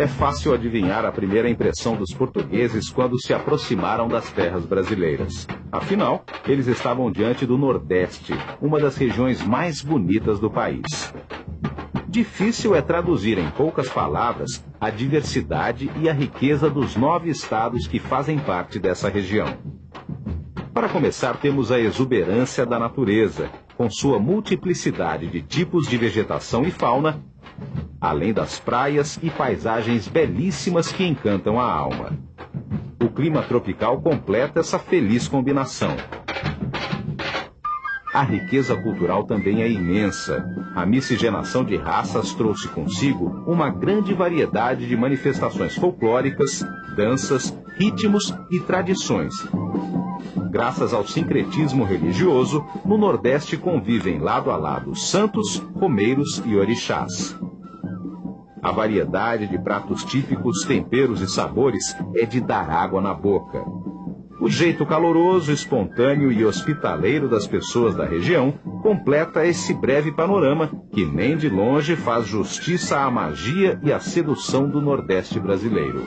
É fácil adivinhar a primeira impressão dos portugueses quando se aproximaram das terras brasileiras. Afinal, eles estavam diante do Nordeste, uma das regiões mais bonitas do país. Difícil é traduzir em poucas palavras a diversidade e a riqueza dos nove estados que fazem parte dessa região. Para começar, temos a exuberância da natureza, com sua multiplicidade de tipos de vegetação e fauna, além das praias e paisagens belíssimas que encantam a alma. O clima tropical completa essa feliz combinação. A riqueza cultural também é imensa. A miscigenação de raças trouxe consigo uma grande variedade de manifestações folclóricas, danças, ritmos e tradições, graças ao sincretismo religioso, no Nordeste convivem lado a lado santos, romeiros e orixás. A variedade de pratos típicos, temperos e sabores é de dar água na boca. O jeito caloroso, espontâneo e hospitaleiro das pessoas da região completa esse breve panorama que nem de longe faz justiça à magia e à sedução do Nordeste brasileiro.